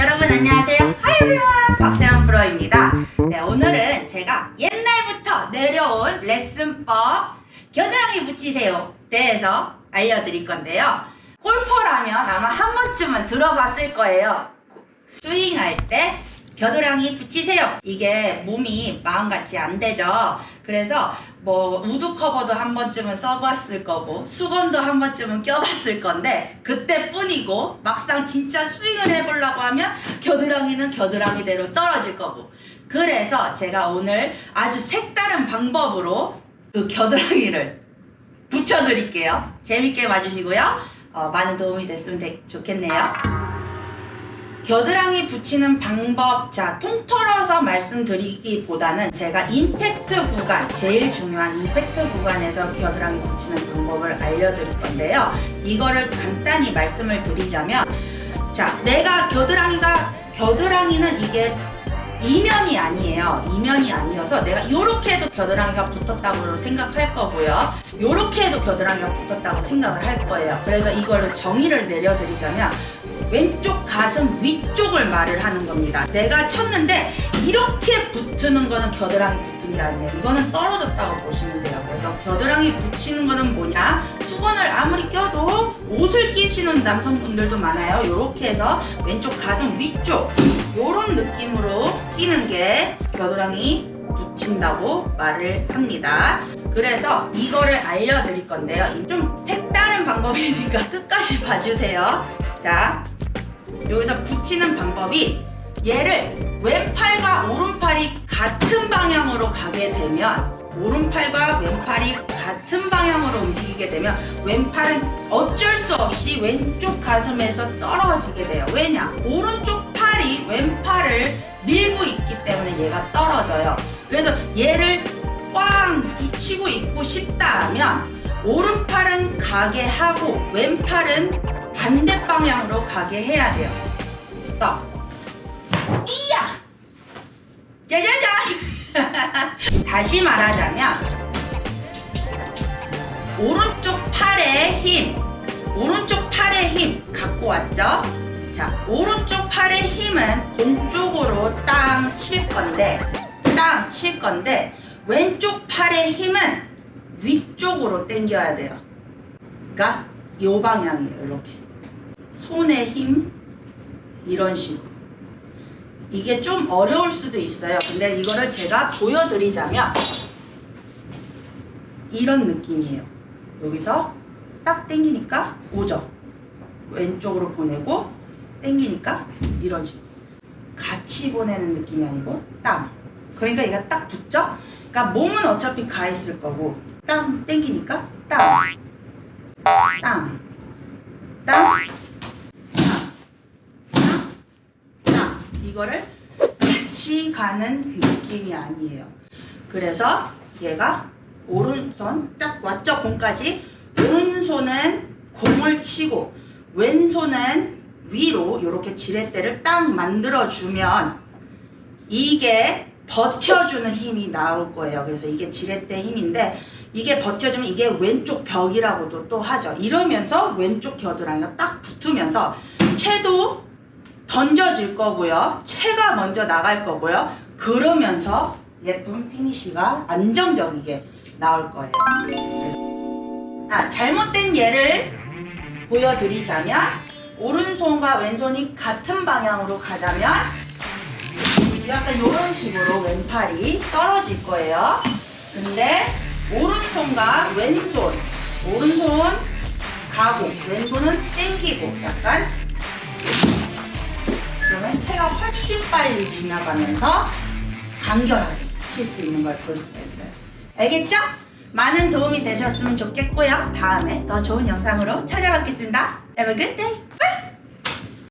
여러분 안녕하세요. Everyone. 박세현 프로입니다. 네, 오늘은 제가 옛날부터 내려온 레슨법 겨드랑이 붙이세요 대해서 알려드릴 건데요. 골퍼라면 아마 한 번쯤은 들어봤을 거예요. 스윙할 때 겨드랑이 붙이세요. 이게 몸이 마음같이 안 되죠. 그래서 뭐 우드 커버도 한 번쯤은 써봤을 거고 수건도 한 번쯤은 껴봤을 건데 그때뿐이고 막상 진짜 스윙을 해보려고 하면 겨드랑이는 겨드랑이대로 떨어질 거고 그래서 제가 오늘 아주 색다른 방법으로 그 겨드랑이를 붙여드릴게요. 재밌게 봐주시고요. 어, 많은 도움이 됐으면 되, 좋겠네요. 겨드랑이 붙이는 방법 자 통틀어서 말씀드리기보다는 제가 임팩트 구간 제일 중요한 임팩트 구간에서 겨드랑이 붙이는 방법을 알려드릴 건데요. 이거를 간단히 말씀을 드리자면 자 내가 겨드랑이가 겨드랑이는 이게 이면이 아니에요. 이면이 아니어서 내가 이렇게 해도 겨드랑이가 붙었다고 생각할 거고요. 이렇게 해도 겨드랑이가 붙었다고 생각을 할 거예요. 그래서 이거를 정의를 내려드리자면 왼쪽 가슴 위쪽을 말을 하는 겁니다. 내가 쳤는데 이렇게 붙는 거는 겨드랑이 붙은 게 아니에요. 이거는 떨어졌다고 보시면 돼요. 그래서 겨드랑이 붙이는 거는 뭐냐? 수건을 아무리 껴도 옷을 끼시는 남성분들도 많아요. 이렇게 해서 왼쪽 가슴 위쪽 이런 느낌으로 끼는 게 겨드랑이 붙인다고 말을 합니다. 그래서 이거를 알려드릴 건데요. 좀 색다른 방법이니까 끝까지 봐주세요. 자, 여기서 붙이는 방법이 얘를 왼팔과 오른팔이 같은 방향으로 가게 되면 오른팔과 왼팔이 같은 방향으로 움직이게 되면 왼팔은 어쩔 수 없이 왼쪽 가슴에서 떨어지게 돼요 왜냐? 오른쪽 팔이 왼팔을 밀고 있기 때문에 얘가 떨어져요 그래서 얘를 꽝 붙이고 있고 싶다 하면 오른팔은 가게 하고 왼팔은 반대 방향으로 가게 해야 돼요. 스톱. 이야! 짜자잔! 다시 말하자면 오른쪽 팔의 힘 오른쪽 팔의 힘 갖고 왔죠? 자, 오른쪽 팔의 힘은 공 쪽으로 땅 칠 건데 땅 칠 건데 왼쪽 팔의 힘은 위쪽으로 당겨야 돼요. 그러니까 이 방향이에요. 이렇게. 손의 힘? 이런 식으로. 이게 좀 어려울 수도 있어요. 근데 이거를 제가 보여드리자면 이런 느낌이에요. 여기서 딱 당기니까 오죠 왼쪽으로 보내고 당기니까 이런 식으로. 같이 보내는 느낌이 아니고 땅 그러니까 얘가 딱 붙죠? 그러니까 몸은 어차피 가 있을 거고 땅 당기니까 땅 땅, 땅, 이거를 같이 가는 느낌이 아니에요. 그래서 얘가 오른손 딱 왔죠 공까지 오른손은 공을 치고 왼손은 위로 이렇게 지렛대를 딱 만들어주면 이게 버텨주는 힘이 나올 거예요. 그래서 이게 지렛대 힘인데 이게 버텨주면 이게 왼쪽 벽이라고도 또 하죠. 이러면서 왼쪽 겨드랑이가 딱 붙으면서 채도 던져질 거고요. 채가 먼저 나갈 거고요. 그러면서 예쁜 피니쉬가 안정적이게 나올 거예요. 아, 잘못된 예를 보여드리자면 오른손과 왼손이 같은 방향으로 가자면 약간 이런 식으로 왼팔이 떨어질 거예요. 근데 오른손과 왼손 오른손 가고 왼손은 땡기고 약간 훨씬 빨리 지나가면서 간결하게 칠 수 있는 걸 볼 수가 있어요. 알겠죠? 많은 도움이 되셨으면 좋겠고요. 다음에 더 좋은 영상으로 찾아뵙겠습니다. Have a good day!